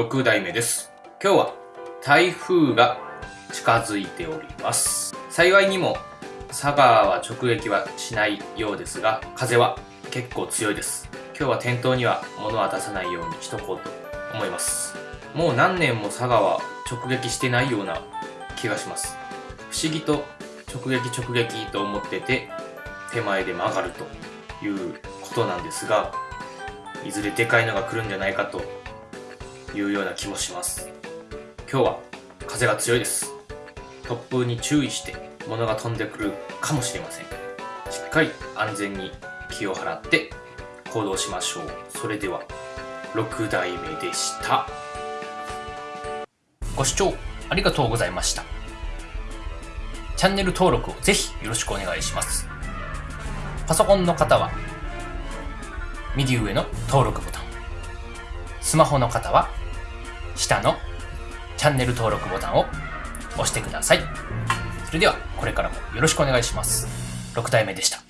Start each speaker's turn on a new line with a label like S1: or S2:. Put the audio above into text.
S1: 6代目です。今日は台風が近づいております。幸いにも佐賀は直撃はしないようですが風は結構強いです。今日は店頭には物は出さないようにしとこうと思います。もう何年も佐賀は直撃してないような気がします。不思議と直撃直撃と思ってて手前で曲がるということなんですがいずれでかいのが来るんじゃないかというような気もします。今日は風が強いです。突風に注意して物が飛んでくるかもしれません。しっかり安全に気を払って行動しましょう。それでは6代目でした。ご視聴ありがとうございました。チャンネル登録をぜひよろしくお願いします。パソコンの方は右上の登録ボタン。スマホの方は下のチャンネル登録ボタンを押してください。それではこれからもよろしくお願いします。6体目でした。